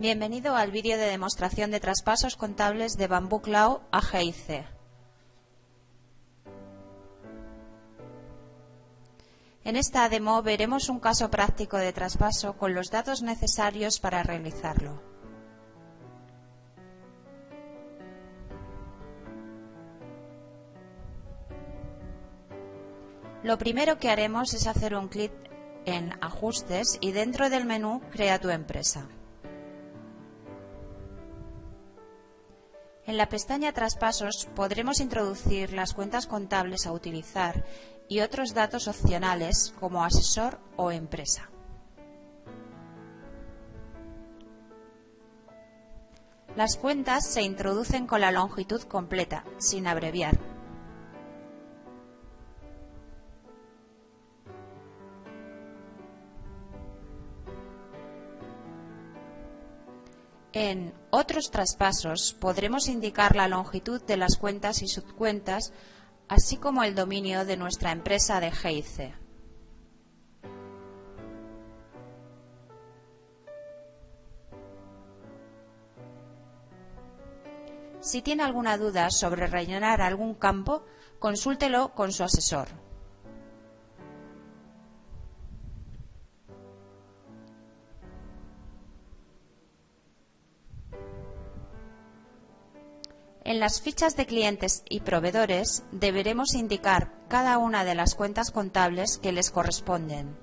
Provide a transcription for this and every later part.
Bienvenido al vídeo de demostración de traspasos contables de Bamboo Cloud a GIC. En esta demo veremos un caso práctico de traspaso con los datos necesarios para realizarlo. Lo primero que haremos es hacer un clic en Ajustes y dentro del menú Crea tu empresa. En la pestaña Traspasos podremos introducir las cuentas contables a utilizar y otros datos opcionales como asesor o empresa. Las cuentas se introducen con la longitud completa, sin abreviar. En otros traspasos podremos indicar la longitud de las cuentas y subcuentas, así como el dominio de nuestra empresa de GIC. Si tiene alguna duda sobre rellenar algún campo, consúltelo con su asesor. En las fichas de clientes y proveedores deberemos indicar cada una de las cuentas contables que les corresponden.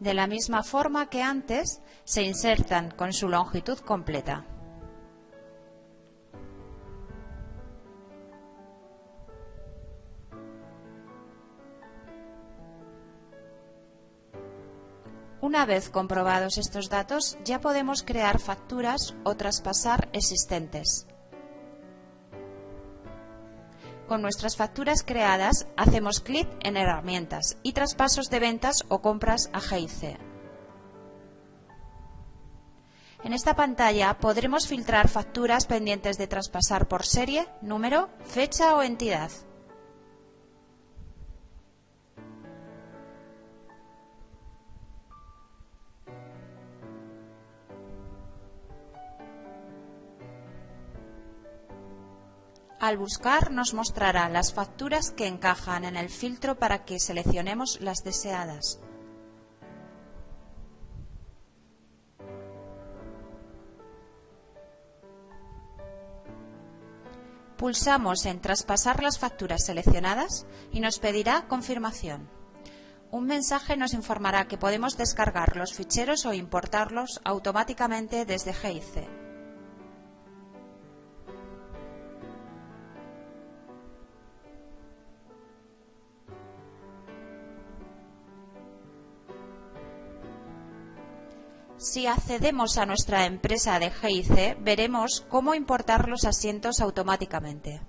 De la misma forma que antes, se insertan con su longitud completa. Una vez comprobados estos datos, ya podemos crear facturas o traspasar existentes. Con nuestras facturas creadas, hacemos clic en Herramientas y Traspasos de ventas o compras a GIC. En esta pantalla podremos filtrar facturas pendientes de traspasar por serie, número, fecha o entidad. Al buscar nos mostrará las facturas que encajan en el filtro para que seleccionemos las deseadas. Pulsamos en Traspasar las facturas seleccionadas y nos pedirá confirmación. Un mensaje nos informará que podemos descargar los ficheros o importarlos automáticamente desde GIC. Si accedemos a nuestra empresa de GIC, veremos cómo importar los asientos automáticamente.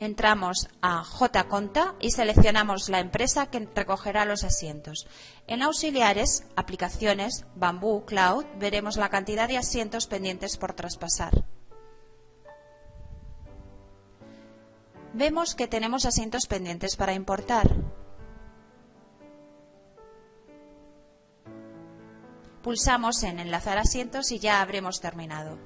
Entramos a JConta y seleccionamos la empresa que recogerá los asientos. En Auxiliares, Aplicaciones, Bamboo Cloud, veremos la cantidad de asientos pendientes por traspasar. Vemos que tenemos asientos pendientes para importar. Pulsamos en Enlazar asientos y ya habremos terminado.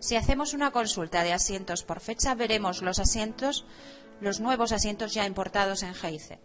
Si hacemos una consulta de asientos por fecha, veremos los asientos, los nuevos asientos ya importados en GIC.